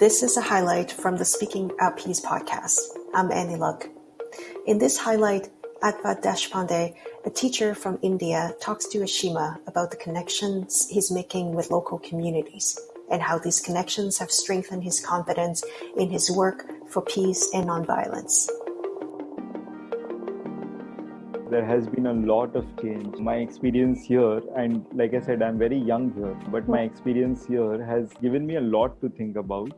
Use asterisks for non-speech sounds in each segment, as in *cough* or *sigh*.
This is a highlight from the Speaking Our Peace podcast. I'm Annie Luck. In this highlight, Advait Deshpande, a teacher from India, talks to Ashima about the connections he's making with local communities and how these connections have strengthened his confidence in his work for peace and nonviolence there has been a lot of change. My experience here, and like I said, I'm very young here, but my hmm. experience here has given me a lot to think about.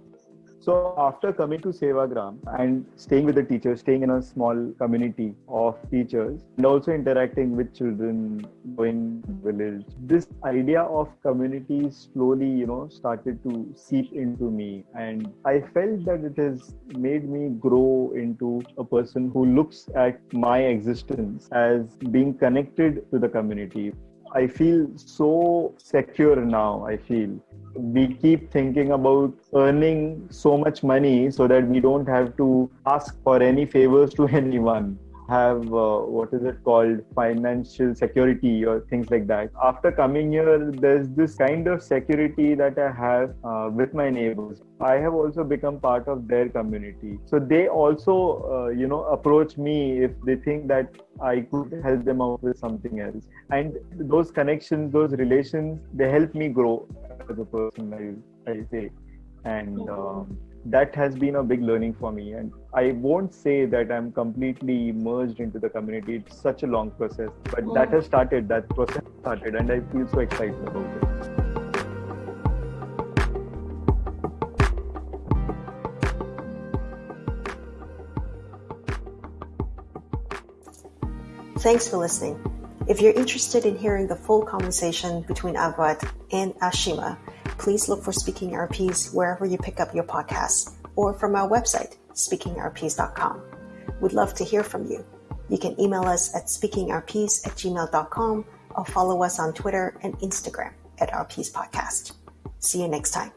So after coming to Sevagram and staying with the teachers, staying in a small community of teachers, and also interacting with children, going village, this idea of community slowly, you know, started to seep into me, and I felt that it has made me grow into a person who looks at my existence as being connected to the community. I feel so secure now. I feel we keep thinking about earning so much money so that we don't have to ask for any favors to *laughs* anyone have uh, what is it called? Financial security or things like that. After coming here there's this kind of security that i have uh, with my neighbors. I have also become part of their community. So they also uh, you know approach me if they think that i could help them out with something else. And those connections those relations they help me grow as a person i, I say. And um, that has been a big learning for me. And i won't say that i'm completely immersed into the community. It's such a long process but that has started that process started and i feel so excited about it. Thanks for listening. If you're interested in hearing the full conversation between Advait and Ashima, please look for Speaking Our Peace wherever you pick up your podcasts or from our website, speakingourpeace.com. We'd love to hear from you. You can email us at speakingourpeace at gmail.com or follow us on Twitter and Instagram at RPs Podcast. See you next time.